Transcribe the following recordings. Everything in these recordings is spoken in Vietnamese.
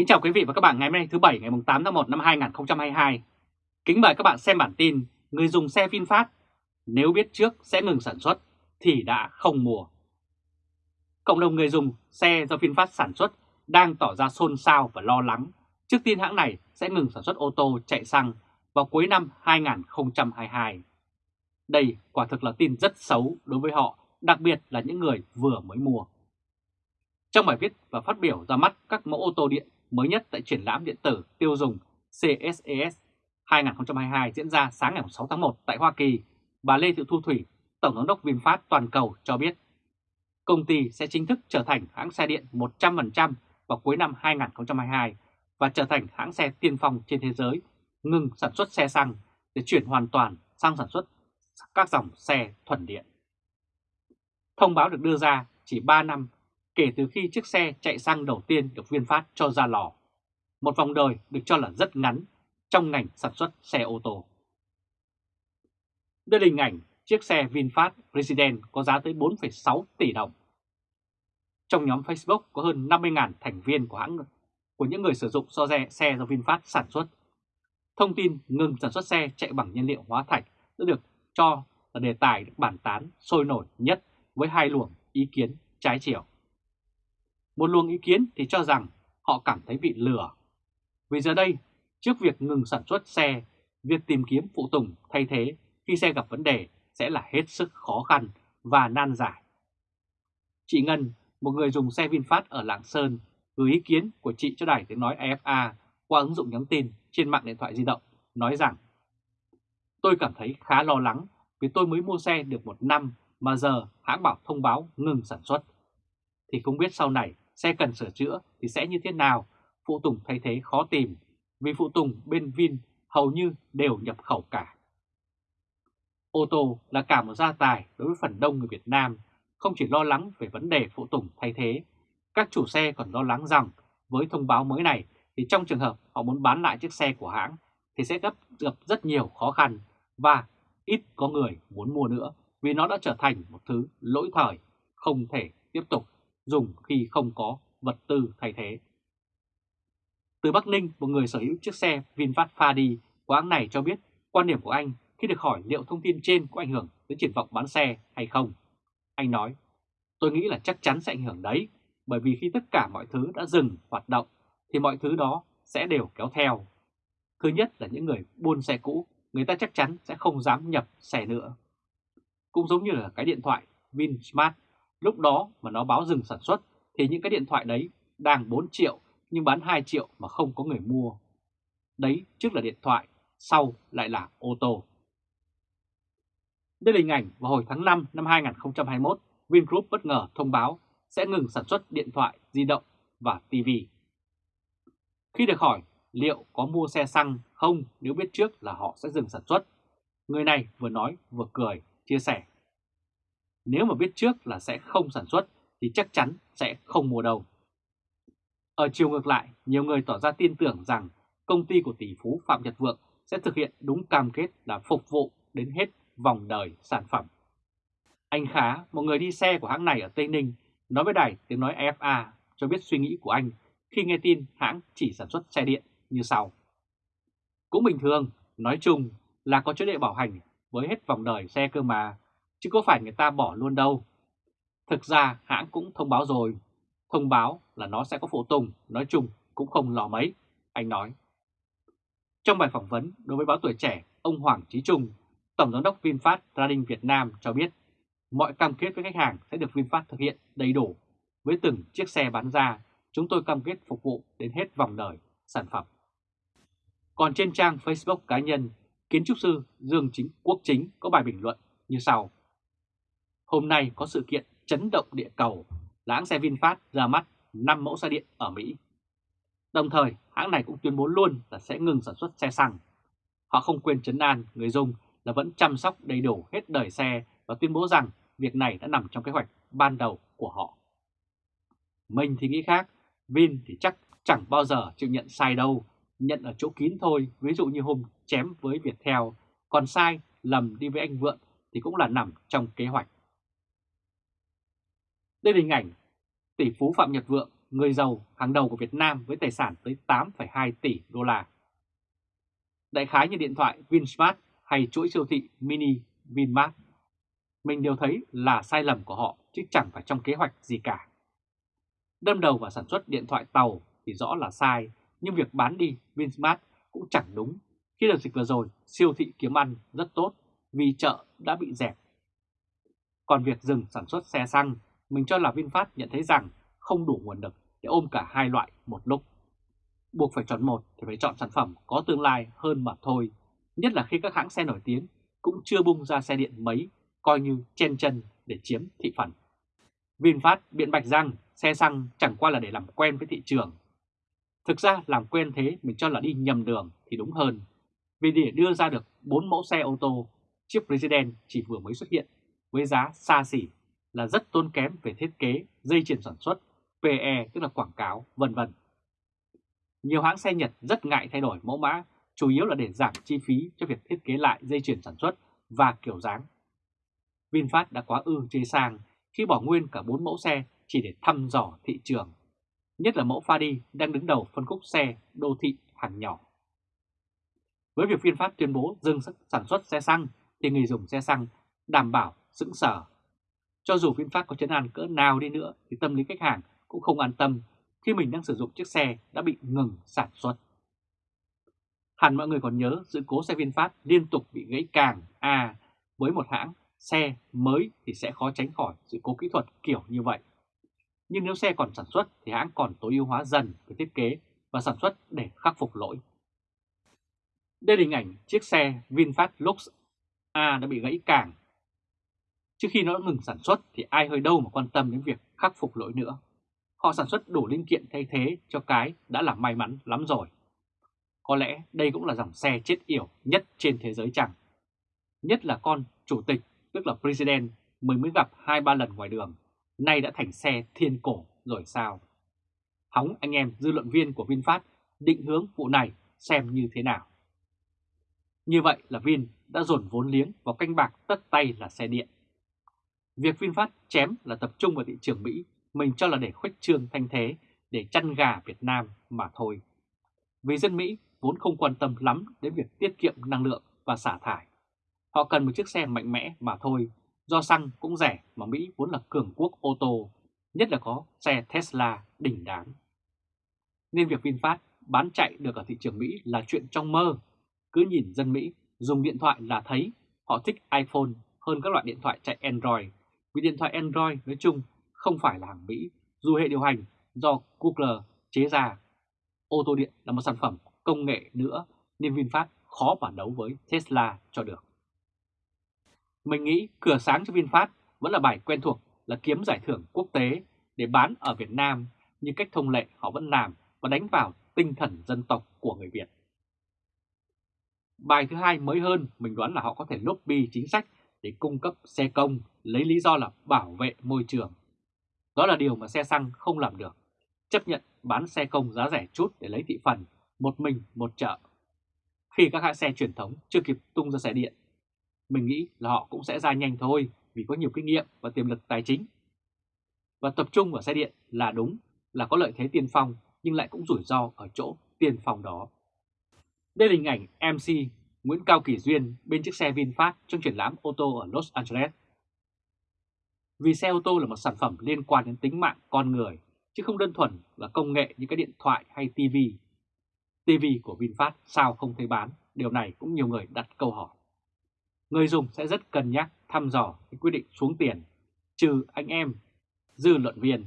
Kính chào quý vị và các bạn ngày hôm nay thứ Bảy ngày 8 tháng 1 năm 2022. Kính mời các bạn xem bản tin Người dùng xe VinFast nếu biết trước sẽ ngừng sản xuất thì đã không mua. Cộng đồng người dùng xe do VinFast sản xuất đang tỏ ra xôn xao và lo lắng trước tin hãng này sẽ ngừng sản xuất ô tô chạy xăng vào cuối năm 2022. Đây quả thực là tin rất xấu đối với họ, đặc biệt là những người vừa mới mua. Trong bài viết và phát biểu ra mắt các mẫu ô tô điện mới nhất tại triển lãm điện tử tiêu dùng CSES 2022 diễn ra sáng ngày 6 tháng 1 tại Hoa Kỳ, bà Lê Thị Thu Thủy, Tổng giám đốc VinFast toàn cầu cho biết công ty sẽ chính thức trở thành hãng xe điện 100% vào cuối năm 2022 và trở thành hãng xe tiên phong trên thế giới ngừng sản xuất xe xăng để chuyển hoàn toàn sang sản xuất các dòng xe thuần điện. Thông báo được đưa ra chỉ 3 năm kể từ khi chiếc xe chạy xăng đầu tiên được VinFast cho ra lò. Một vòng đời được cho là rất ngắn trong ngành sản xuất xe ô tô. Đây là hình ảnh chiếc xe VinFast President có giá tới 4,6 tỷ đồng. Trong nhóm Facebook có hơn 50.000 thành viên của hãng của những người sử dụng so xe, xe do VinFast sản xuất. Thông tin ngừng sản xuất xe chạy bằng nhiên liệu hóa thạch đã được cho là đề tài được bàn tán sôi nổi nhất với hai luồng ý kiến trái chiều. Một luồng ý kiến thì cho rằng họ cảm thấy bị lừa. Vì giờ đây, trước việc ngừng sản xuất xe, việc tìm kiếm phụ tùng thay thế khi xe gặp vấn đề sẽ là hết sức khó khăn và nan giải. Chị Ngân, một người dùng xe VinFast ở Lạng Sơn, gửi ý kiến của chị cho đài tiếng nói AFA qua ứng dụng nhắn tin trên mạng điện thoại di động, nói rằng Tôi cảm thấy khá lo lắng vì tôi mới mua xe được một năm mà giờ hãng bảo thông báo ngừng sản xuất. Thì không biết sau này xe cần sửa chữa thì sẽ như thế nào, phụ tùng thay thế khó tìm, vì phụ tùng bên Vin hầu như đều nhập khẩu cả. Ô tô là cả một gia tài đối với phần đông người Việt Nam, không chỉ lo lắng về vấn đề phụ tùng thay thế, các chủ xe còn lo lắng rằng với thông báo mới này thì trong trường hợp họ muốn bán lại chiếc xe của hãng thì sẽ gặp, gặp rất nhiều khó khăn và ít có người muốn mua nữa vì nó đã trở thành một thứ lỗi thời, không thể tiếp tục dùng khi không có vật tư thay thế. Từ Bắc Ninh, một người sở hữu chiếc xe VinFast Fadi của hãng này cho biết quan điểm của anh khi được hỏi liệu thông tin trên có ảnh hưởng đến triển vọng bán xe hay không. Anh nói, tôi nghĩ là chắc chắn sẽ ảnh hưởng đấy, bởi vì khi tất cả mọi thứ đã dừng hoạt động thì mọi thứ đó sẽ đều kéo theo. Thứ nhất là những người buôn xe cũ, người ta chắc chắn sẽ không dám nhập xe nữa. Cũng giống như là cái điện thoại VinSmart Lúc đó mà nó báo dừng sản xuất thì những cái điện thoại đấy đang 4 triệu nhưng bán 2 triệu mà không có người mua. Đấy trước là điện thoại, sau lại là ô tô. Đây là hình ảnh vào hồi tháng 5 năm 2021, Vingroup bất ngờ thông báo sẽ ngừng sản xuất điện thoại, di động và TV. Khi được hỏi liệu có mua xe xăng không nếu biết trước là họ sẽ dừng sản xuất, người này vừa nói vừa cười, chia sẻ. Nếu mà biết trước là sẽ không sản xuất thì chắc chắn sẽ không mua đâu. Ở chiều ngược lại, nhiều người tỏ ra tin tưởng rằng công ty của tỷ phú Phạm Nhật Vượng sẽ thực hiện đúng cam kết là phục vụ đến hết vòng đời sản phẩm. Anh Khá, một người đi xe của hãng này ở Tây Ninh, nói với đài tiếng nói FA cho biết suy nghĩ của anh khi nghe tin hãng chỉ sản xuất xe điện như sau. Cũng bình thường, nói chung là có chế độ bảo hành với hết vòng đời xe cơ mà, chứ có phải người ta bỏ luôn đâu. Thực ra hãng cũng thông báo rồi, thông báo là nó sẽ có phụ tùng, nói chung cũng không lò mấy, anh nói. Trong bài phỏng vấn đối với báo tuổi trẻ, ông Hoàng Trí Trung, Tổng giám đốc VinFast Trading Việt Nam cho biết mọi cam kết với khách hàng sẽ được VinFast thực hiện đầy đủ. Với từng chiếc xe bán ra, chúng tôi cam kết phục vụ đến hết vòng đời sản phẩm. Còn trên trang Facebook cá nhân, kiến trúc sư Dương Chính Quốc Chính có bài bình luận như sau. Hôm nay có sự kiện chấn động địa cầu là hãng xe VinFast ra mắt 5 mẫu xe điện ở Mỹ. Đồng thời, hãng này cũng tuyên bố luôn là sẽ ngừng sản xuất xe xăng. Họ không quên chấn an người dùng là vẫn chăm sóc đầy đủ hết đời xe và tuyên bố rằng việc này đã nằm trong kế hoạch ban đầu của họ. Mình thì nghĩ khác, Vin thì chắc chẳng bao giờ chịu nhận sai đâu, nhận ở chỗ kín thôi, ví dụ như hôm chém với Viettel, còn sai, lầm đi với anh Vượng thì cũng là nằm trong kế hoạch. Đây là hình ảnh tỷ phú Phạm Nhật Vượng người giàu hàng đầu của Việt Nam với tài sản tới 8,2 tỷ đô la. Đại khái như điện thoại Vinsmart hay chuỗi siêu thị mini Vinmart, mình đều thấy là sai lầm của họ chứ chẳng phải trong kế hoạch gì cả. Đâm đầu vào sản xuất điện thoại tàu thì rõ là sai, nhưng việc bán đi Vinsmart cũng chẳng đúng. Khi đợt dịch vừa rồi, siêu thị kiếm ăn rất tốt vì chợ đã bị dẹp. Còn việc dừng sản xuất xe xăng, mình cho là VinFast nhận thấy rằng không đủ nguồn lực để ôm cả hai loại một lúc. Buộc phải chọn một thì phải chọn sản phẩm có tương lai hơn mà thôi, nhất là khi các hãng xe nổi tiếng cũng chưa bung ra xe điện mấy, coi như chen chân để chiếm thị phần. VinFast biện bạch rằng xe xăng chẳng qua là để làm quen với thị trường. Thực ra làm quen thế mình cho là đi nhầm đường thì đúng hơn. Vì để đưa ra được 4 mẫu xe ô tô, chiếc President chỉ vừa mới xuất hiện với giá xa xỉ là rất tốn kém về thiết kế, dây chuyền sản xuất, PE tức là quảng cáo, vân vân. Nhiều hãng xe Nhật rất ngại thay đổi mẫu mã, chủ yếu là để giảm chi phí cho việc thiết kế lại dây chuyền sản xuất và kiểu dáng. VinFast đã quá ư chế sang khi bỏ nguyên cả 4 mẫu xe chỉ để thăm dò thị trường, nhất là mẫu Fadi đang đứng đầu phân khúc xe đô thị hàng nhỏ. Với việc VinFast tuyên bố dừng sản xuất xe xăng thì người dùng xe xăng đảm bảo sững sờ. Cho dù VinFast có chấn an cỡ nào đi nữa, thì tâm lý khách hàng cũng không an tâm khi mình đang sử dụng chiếc xe đã bị ngừng sản xuất. Hẳn mọi người còn nhớ sự cố xe VinFast liên tục bị gãy càng à với một hãng xe mới thì sẽ khó tránh khỏi sự cố kỹ thuật kiểu như vậy. Nhưng nếu xe còn sản xuất thì hãng còn tối ưu hóa dần về thiết kế và sản xuất để khắc phục lỗi. Đây là hình ảnh chiếc xe VinFast Lux A đã bị gãy càng. Trước khi nó ngừng sản xuất thì ai hơi đâu mà quan tâm đến việc khắc phục lỗi nữa. Họ sản xuất đủ linh kiện thay thế cho cái đã là may mắn lắm rồi. Có lẽ đây cũng là dòng xe chết yểu nhất trên thế giới chẳng. Nhất là con chủ tịch, tức là President, mình mới gặp 2-3 lần ngoài đường, nay đã thành xe thiên cổ rồi sao? Hóng anh em dư luận viên của VinFast định hướng vụ này xem như thế nào. Như vậy là Vin đã dồn vốn liếng vào canh bạc tất tay là xe điện. Việc VinFast chém là tập trung vào thị trường Mỹ, mình cho là để khuếch trương thanh thế, để chăn gà Việt Nam mà thôi. Vì dân Mỹ vốn không quan tâm lắm đến việc tiết kiệm năng lượng và xả thải. Họ cần một chiếc xe mạnh mẽ mà thôi, do xăng cũng rẻ mà Mỹ vốn là cường quốc ô tô, nhất là có xe Tesla đỉnh đáng. Nên việc VinFast bán chạy được ở thị trường Mỹ là chuyện trong mơ. Cứ nhìn dân Mỹ dùng điện thoại là thấy họ thích iPhone hơn các loại điện thoại chạy Android, vì điện thoại Android nói chung không phải là hàng Mỹ, dù hệ điều hành do Google chế ra. Ô tô điện là một sản phẩm công nghệ nữa nên VinFast khó mà đấu với Tesla cho được. Mình nghĩ cửa sáng cho VinFast vẫn là bài quen thuộc là kiếm giải thưởng quốc tế để bán ở Việt Nam như cách thông lệ họ vẫn làm và đánh vào tinh thần dân tộc của người Việt. Bài thứ hai mới hơn, mình đoán là họ có thể lobby chính sách để cung cấp xe công lấy lý do là bảo vệ môi trường. Đó là điều mà xe xăng không làm được, chấp nhận bán xe công giá rẻ chút để lấy thị phần, một mình một chợ. Khi các hãng xe truyền thống chưa kịp tung ra xe điện, mình nghĩ là họ cũng sẽ ra nhanh thôi vì có nhiều kinh nghiệm và tiềm lực tài chính. Và tập trung vào xe điện là đúng, là có lợi thế tiên phong nhưng lại cũng rủi ro ở chỗ tiên phong đó. Đây là hình ảnh MC Nguyễn Cao Kỳ Duyên bên chiếc xe VinFast trong triển lãm ô tô ở Los Angeles. Vì xe ô tô là một sản phẩm liên quan đến tính mạng con người, chứ không đơn thuần là công nghệ như các điện thoại hay TV. TV của VinFast sao không thấy bán, điều này cũng nhiều người đặt câu hỏi. Người dùng sẽ rất cân nhắc thăm dò cái quyết định xuống tiền, trừ anh em, dư luận viên.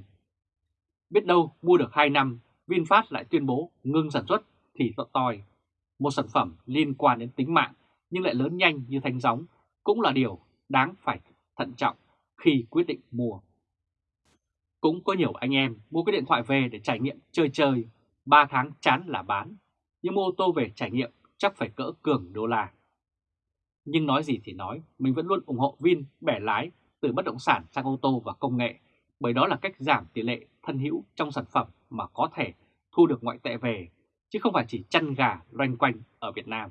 Biết đâu mua được 2 năm, VinFast lại tuyên bố ngưng sản xuất thì tội toi một sản phẩm liên quan đến tính mạng nhưng lại lớn nhanh như thanh gióng cũng là điều đáng phải thận trọng khi quyết định mua. Cũng có nhiều anh em mua cái điện thoại về để trải nghiệm chơi chơi, 3 tháng chán là bán, nhưng mua ô tô về trải nghiệm chắc phải cỡ cường đô la. Nhưng nói gì thì nói, mình vẫn luôn ủng hộ Vin bẻ lái từ bất động sản sang ô tô và công nghệ, bởi đó là cách giảm tỷ lệ thân hữu trong sản phẩm mà có thể thu được ngoại tệ về chứ không phải chỉ chăn gà loanh quanh ở Việt Nam.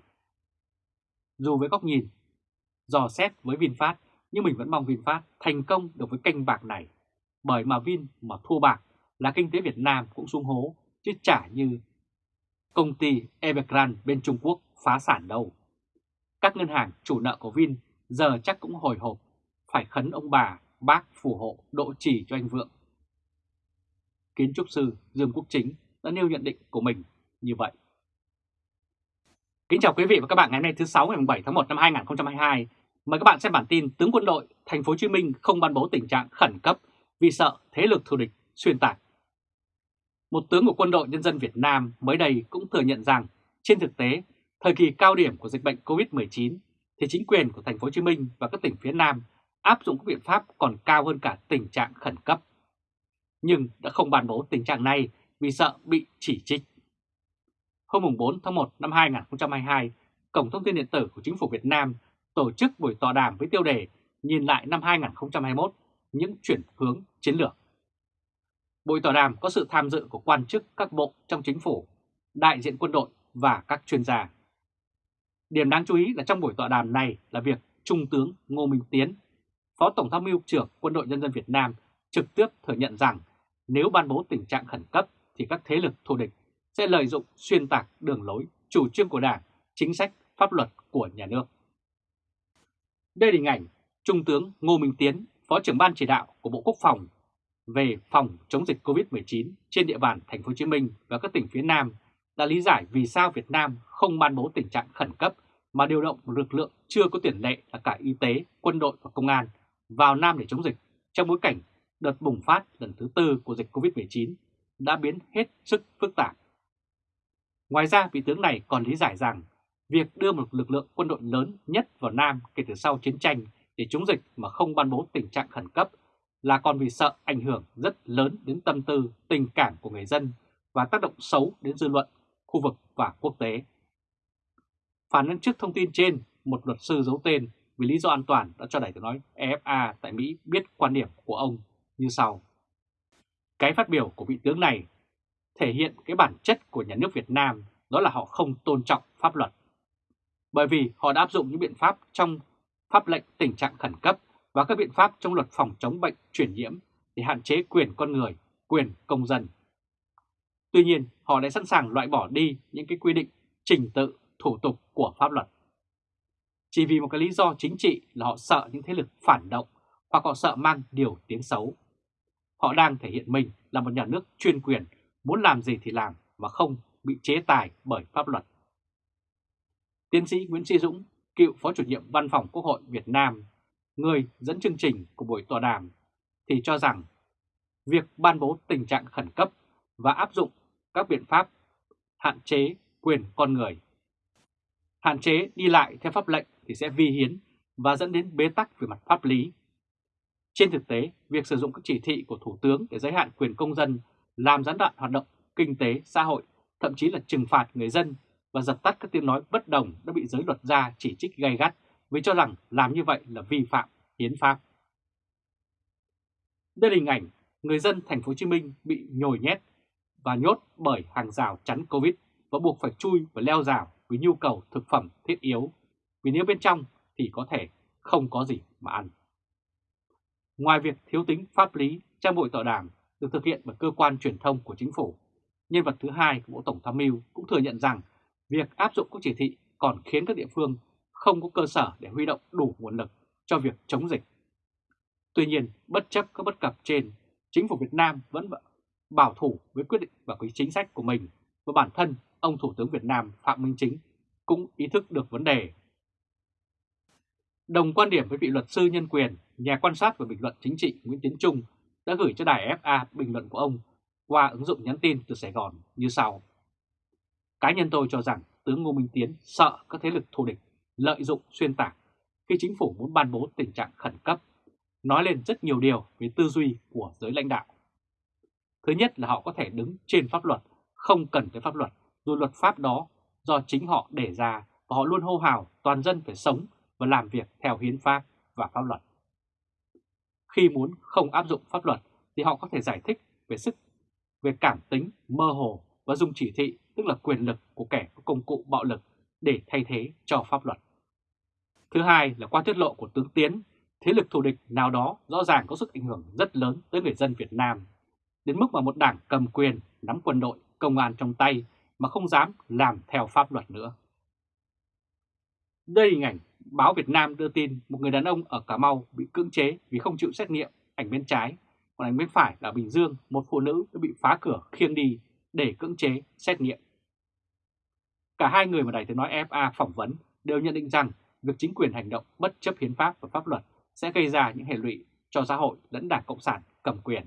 Dù với góc nhìn, dò xét với VinFast, nhưng mình vẫn mong VinFast thành công được với kênh bạc này, bởi mà Vin mà thua bạc là kinh tế Việt Nam cũng xuống hố, chứ chả như công ty Evergrande bên Trung Quốc phá sản đâu. Các ngân hàng chủ nợ của Vin giờ chắc cũng hồi hộp, phải khấn ông bà, bác phù hộ độ trì cho anh Vượng. Kiến trúc sư Dương Quốc Chính đã nêu nhận định của mình như vậy. Kính chào quý vị và các bạn ngày hôm nay thứ 6 ngày 7 tháng 1 năm 2022. Mời các bạn xem bản tin tướng quân đội thành phố Hồ Chí Minh không ban bố tình trạng khẩn cấp vì sợ thế lực thù địch xuyên tạc. Một tướng của quân đội nhân dân Việt Nam mới đây cũng thừa nhận rằng trên thực tế, thời kỳ cao điểm của dịch bệnh COVID-19 thì chính quyền của thành phố Hồ Chí Minh và các tỉnh phía Nam áp dụng các biện pháp còn cao hơn cả tình trạng khẩn cấp. Nhưng đã không ban bố tình trạng này vì sợ bị chỉ trích. Hôm 4 tháng 1 năm 2022, Cổng Thông tin Điện tử của Chính phủ Việt Nam tổ chức buổi tọa đàm với tiêu đề Nhìn lại năm 2021, những chuyển hướng chiến lược. Buổi tọa đàm có sự tham dự của quan chức các bộ trong chính phủ, đại diện quân đội và các chuyên gia. Điểm đáng chú ý là trong buổi tọa đàm này là việc Trung tướng Ngô Minh Tiến, Phó Tổng tham mưu trưởng Quân đội Nhân dân Việt Nam trực tiếp thừa nhận rằng nếu ban bố tình trạng khẩn cấp thì các thế lực thù địch sẽ lợi dụng xuyên tạc đường lối, chủ trương của Đảng, chính sách, pháp luật của nhà nước. Đây là hình ảnh Trung tướng Ngô Minh Tiến, Phó trưởng ban chỉ đạo của Bộ Quốc phòng về phòng chống dịch COVID-19 trên địa bàn thành phố Hồ Chí Minh và các tỉnh phía Nam đã lý giải vì sao Việt Nam không ban bố tình trạng khẩn cấp mà điều động một lực lượng chưa có tiền lệ là cả y tế, quân đội và công an vào Nam để chống dịch trong bối cảnh đợt bùng phát lần thứ tư của dịch COVID-19 đã biến hết sức phức tạp. Ngoài ra, vị tướng này còn lý giải rằng việc đưa một lực lượng quân đội lớn nhất vào Nam kể từ sau chiến tranh để chống dịch mà không ban bố tình trạng khẩn cấp là còn vì sợ ảnh hưởng rất lớn đến tâm tư, tình cảm của người dân và tác động xấu đến dư luận, khu vực và quốc tế. Phản ứng trước thông tin trên, một luật sư giấu tên vì lý do an toàn đã cho Đài tiếng nói EFA tại Mỹ biết quan điểm của ông như sau. Cái phát biểu của vị tướng này thể hiện cái bản chất của nhà nước Việt Nam đó là họ không tôn trọng pháp luật. Bởi vì họ đã áp dụng những biện pháp trong pháp lệnh tình trạng khẩn cấp và các biện pháp trong luật phòng chống bệnh truyền nhiễm để hạn chế quyền con người, quyền công dân. Tuy nhiên, họ lại sẵn sàng loại bỏ đi những cái quy định, trình tự, thủ tục của pháp luật. Chỉ vì một cái lý do chính trị là họ sợ những thế lực phản động hoặc họ sợ mang điều tiếng xấu. Họ đang thể hiện mình là một nhà nước chuyên quyền, muốn làm gì thì làm và không bị chế tài bởi pháp luật. Tiến sĩ Nguyễn Sĩ Dũng, cựu Phó chủ nhiệm Văn phòng Quốc hội Việt Nam, người dẫn chương trình của buổi tọa đàm, thì cho rằng việc ban bố tình trạng khẩn cấp và áp dụng các biện pháp hạn chế quyền con người. Hạn chế đi lại theo pháp lệnh thì sẽ vi hiến và dẫn đến bế tắc về mặt pháp lý. Trên thực tế, việc sử dụng các chỉ thị của Thủ tướng để giới hạn quyền công dân làm gián đoạn hoạt động kinh tế, xã hội, thậm chí là trừng phạt người dân và dập tắt các tiếng nói bất đồng đã bị giới luật gia chỉ trích gay gắt vì cho rằng làm như vậy là vi phạm hiến pháp. Đây là hình ảnh người dân thành phố Hồ Chí Minh bị nhồi nhét và nhốt bởi hàng rào chắn Covid và buộc phải chui và leo rào vì nhu cầu thực phẩm thiết yếu, vì nếu bên trong thì có thể không có gì mà ăn. Ngoài việc thiếu tính pháp lý, trang bội tọa đàm được thực hiện bởi cơ quan truyền thông của chính phủ, nhân vật thứ hai của Bộ Tổng tham mưu cũng thừa nhận rằng việc áp dụng các chỉ thị còn khiến các địa phương không có cơ sở để huy động đủ nguồn lực cho việc chống dịch. Tuy nhiên, bất chấp các bất cập trên, chính phủ Việt Nam vẫn bảo thủ với quyết định và quý chính sách của mình và bản thân ông Thủ tướng Việt Nam Phạm Minh Chính cũng ý thức được vấn đề. Đồng quan điểm với vị luật sư nhân quyền, nhà quan sát và bình luận chính trị Nguyễn Tiến Trung đã gửi cho đài FA bình luận của ông qua ứng dụng nhắn tin từ Sài Gòn như sau. Cá nhân tôi cho rằng tướng Ngô Minh Tiến sợ các thế lực thù địch lợi dụng xuyên tạc khi chính phủ muốn ban bố tình trạng khẩn cấp, nói lên rất nhiều điều về tư duy của giới lãnh đạo. Thứ nhất là họ có thể đứng trên pháp luật, không cần tới pháp luật, dù luật pháp đó do chính họ đề ra và họ luôn hô hào toàn dân phải sống và làm việc theo hiến pháp và pháp luật. Khi muốn không áp dụng pháp luật thì họ có thể giải thích về sức, về cảm tính mơ hồ và dùng chỉ thị tức là quyền lực của kẻ có công cụ bạo lực để thay thế cho pháp luật. Thứ hai là qua tiết lộ của tướng Tiến, thế lực thù địch nào đó rõ ràng có sức ảnh hưởng rất lớn tới người dân Việt Nam. đến mức mà một đảng cầm quyền nắm quân đội, công an trong tay mà không dám làm theo pháp luật nữa. Đây hình ảnh báo Việt Nam đưa tin một người đàn ông ở Cà Mau bị cưỡng chế vì không chịu xét nghiệm ảnh bên trái, còn ảnh bên phải là Bình Dương, một phụ nữ đã bị phá cửa khiêng đi để cưỡng chế xét nghiệm. Cả hai người mà Đài Tiếng Nói FA phỏng vấn đều nhận định rằng việc chính quyền hành động bất chấp hiến pháp và pháp luật sẽ gây ra những hệ lụy cho xã hội lẫn đảng Cộng sản cầm quyền.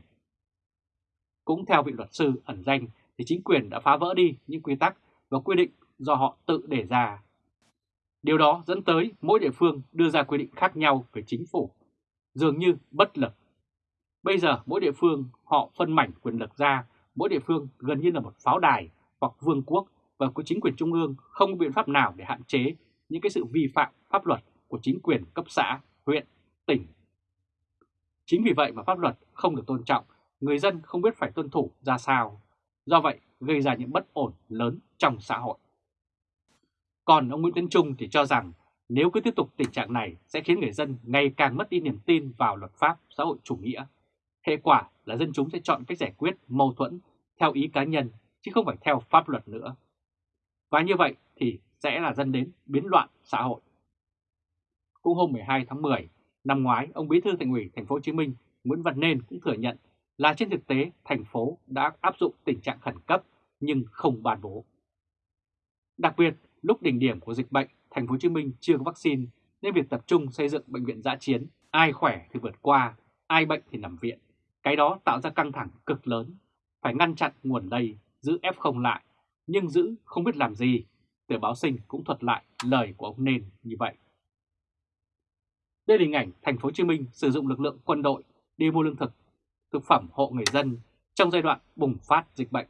Cũng theo vị luật sư ẩn danh thì chính quyền đã phá vỡ đi những quy tắc và quy định do họ tự đề ra. Điều đó dẫn tới mỗi địa phương đưa ra quy định khác nhau về chính phủ, dường như bất lực. Bây giờ mỗi địa phương họ phân mảnh quyền lực ra, mỗi địa phương gần như là một pháo đài hoặc vương quốc và của chính quyền trung ương không có biện pháp nào để hạn chế những cái sự vi phạm pháp luật của chính quyền cấp xã, huyện, tỉnh. Chính vì vậy mà pháp luật không được tôn trọng, người dân không biết phải tuân thủ ra sao. Do vậy gây ra những bất ổn lớn trong xã hội. Còn ông Nguyễn Tấn Trung thì cho rằng nếu cứ tiếp tục tình trạng này sẽ khiến người dân ngày càng mất đi niềm tin vào luật pháp xã hội chủ nghĩa. Hệ quả là dân chúng sẽ chọn cách giải quyết mâu thuẫn theo ý cá nhân chứ không phải theo pháp luật nữa. Và như vậy thì sẽ là dân đến biến loạn xã hội. Cũng hôm 12 tháng 10 năm ngoái, ông Bí thư Thành ủy Thành phố Hồ Chí Minh Nguyễn Văn Nên cũng thừa nhận là trên thực tế thành phố đã áp dụng tình trạng khẩn cấp nhưng không ban bố. Đặc biệt, lúc đỉnh điểm của dịch bệnh, Thành phố Hồ Chí Minh chưa có vaccine nên việc tập trung xây dựng bệnh viện giã chiến, ai khỏe thì vượt qua, ai bệnh thì nằm viện. Cái đó tạo ra căng thẳng cực lớn, phải ngăn chặn nguồn lây, giữ F0 lại, nhưng giữ không biết làm gì. Tờ báo sinh cũng thuật lại lời của ông Nên như vậy. Đây là hình ảnh Thành phố Hồ Chí Minh sử dụng lực lượng quân đội đi mua lương thực, thực phẩm hộ người dân trong giai đoạn bùng phát dịch bệnh.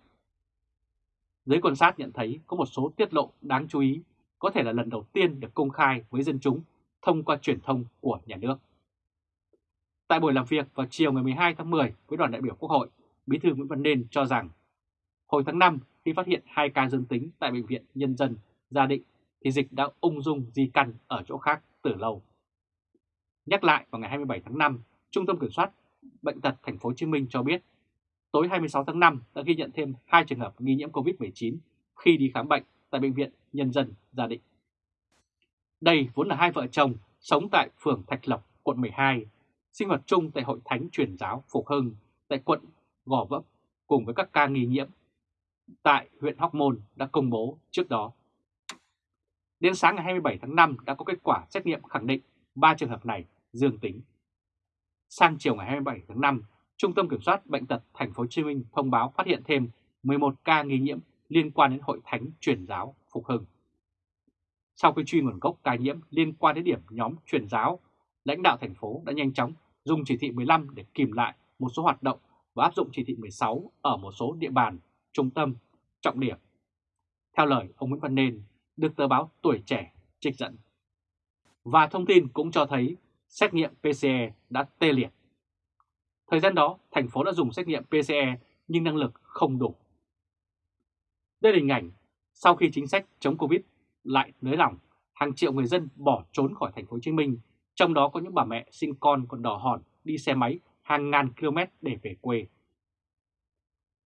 Giới quan sát nhận thấy có một số tiết lộ đáng chú ý có thể là lần đầu tiên được công khai với dân chúng thông qua truyền thông của nhà nước. Tại buổi làm việc vào chiều ngày 12 tháng 10 với đoàn đại biểu Quốc hội, Bí thư Nguyễn Văn Nên cho rằng hồi tháng 5 khi phát hiện hai ca dương tính tại Bệnh viện Nhân dân Gia Định thì dịch đã ung dung di căn ở chỗ khác từ lâu. Nhắc lại vào ngày 27 tháng 5, Trung tâm Kiểm soát Bệnh tật Thành phố Hồ Chí Minh cho biết tối 26 tháng 5 đã ghi nhận thêm hai trường hợp nghi nhiễm COVID-19 khi đi khám bệnh tại Bệnh viện Nhân dân Gia Định. Đây vốn là hai vợ chồng sống tại phường Thạch Lộc, quận 12, sinh hoạt chung tại Hội Thánh Truyền giáo Phục Hưng tại quận Gò Vấp cùng với các ca nghi nhiễm tại huyện Hóc Môn đã công bố trước đó. Đến sáng ngày 27 tháng 5 đã có kết quả xét nghiệm khẳng định 3 trường hợp này dương tính. Sang chiều ngày 27 tháng 5, Trung tâm Kiểm soát Bệnh tật Thành phố Hồ Chí Minh thông báo phát hiện thêm 11 ca nghi nhiễm liên quan đến Hội Thánh Truyền giáo Phục Hưng. Sau khi truy nguồn gốc ca nhiễm liên quan đến điểm nhóm truyền giáo, lãnh đạo thành phố đã nhanh chóng dùng chỉ thị 15 để kìm lại một số hoạt động và áp dụng chỉ thị 16 ở một số địa bàn, trung tâm, trọng điểm. Theo lời ông Nguyễn Văn Nên, được tờ báo Tuổi Trẻ trích dẫn. Và thông tin cũng cho thấy xét nghiệm PCE đã tê liệt. Thời gian đó, thành phố đã dùng xét nghiệm PCE nhưng năng lực không đủ. Đây là hình ảnh sau khi chính sách chống Covid lại nới lỏng, hàng triệu người dân bỏ trốn khỏi thành phố Hồ Chí Minh, trong đó có những bà mẹ sinh con còn đỏ hòn đi xe máy hàng ngàn km để về quê.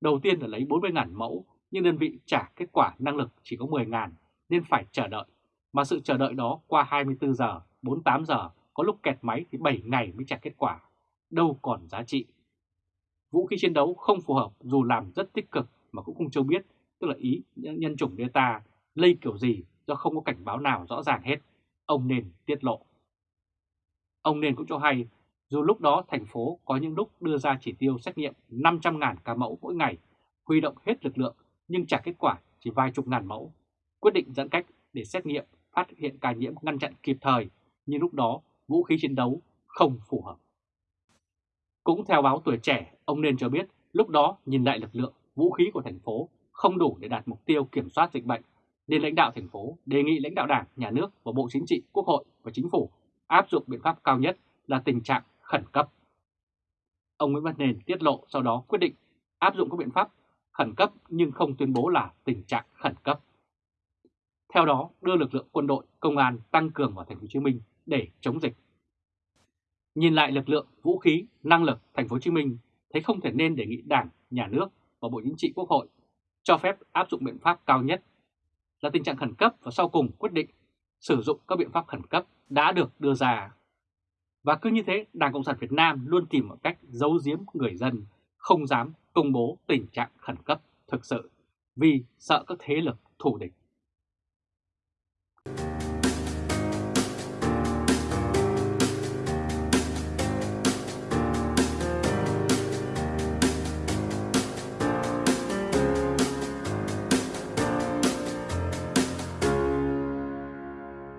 Đầu tiên là lấy 40.000 mẫu, nhưng đơn vị trả kết quả năng lực chỉ có 10.000 nên phải chờ đợi. Mà sự chờ đợi đó qua 24 giờ, 48 giờ, có lúc kẹt máy thì 7 ngày mới trả kết quả. Đâu còn giá trị. Vũ khí chiến đấu không phù hợp dù làm rất tích cực mà cũng không cho biết, tức là ý nhân chủng Delta lây kiểu gì do không có cảnh báo nào rõ ràng hết. Ông nên tiết lộ. Ông nên cũng cho hay dù lúc đó thành phố có những lúc đưa ra chỉ tiêu xét nghiệm 500.000 ca mẫu mỗi ngày, huy động hết lực lượng nhưng trả kết quả chỉ vài chục ngàn mẫu, quyết định giãn cách để xét nghiệm, phát hiện ca nhiễm ngăn chặn kịp thời, nhưng lúc đó vũ khí chiến đấu không phù hợp. Cũng theo báo tuổi trẻ, ông nên cho biết lúc đó nhìn lại lực lượng, vũ khí của thành phố không đủ để đạt mục tiêu kiểm soát dịch bệnh, nên lãnh đạo thành phố đề nghị lãnh đạo đảng, nhà nước và Bộ Chính trị, Quốc hội và Chính phủ áp dụng biện pháp cao nhất là tình trạng khẩn cấp. Ông Nguyễn Văn Nền tiết lộ sau đó quyết định áp dụng các biện pháp khẩn cấp nhưng không tuyên bố là tình trạng khẩn cấp. Theo đó, đưa lực lượng quân đội, công an tăng cường vào thành phố Hồ Chí Minh để chống dịch. Nhìn lại lực lượng, vũ khí, năng lực thành phố Hồ Chí Minh thấy không thể nên đề nghị Đảng, Nhà nước và Bộ Chính trị Quốc hội cho phép áp dụng biện pháp cao nhất là tình trạng khẩn cấp và sau cùng quyết định sử dụng các biện pháp khẩn cấp đã được đưa ra. Và cứ như thế, Đảng Cộng sản Việt Nam luôn tìm một cách giấu giếm người dân, không dám công bố tình trạng khẩn cấp thực sự vì sợ các thế lực thù địch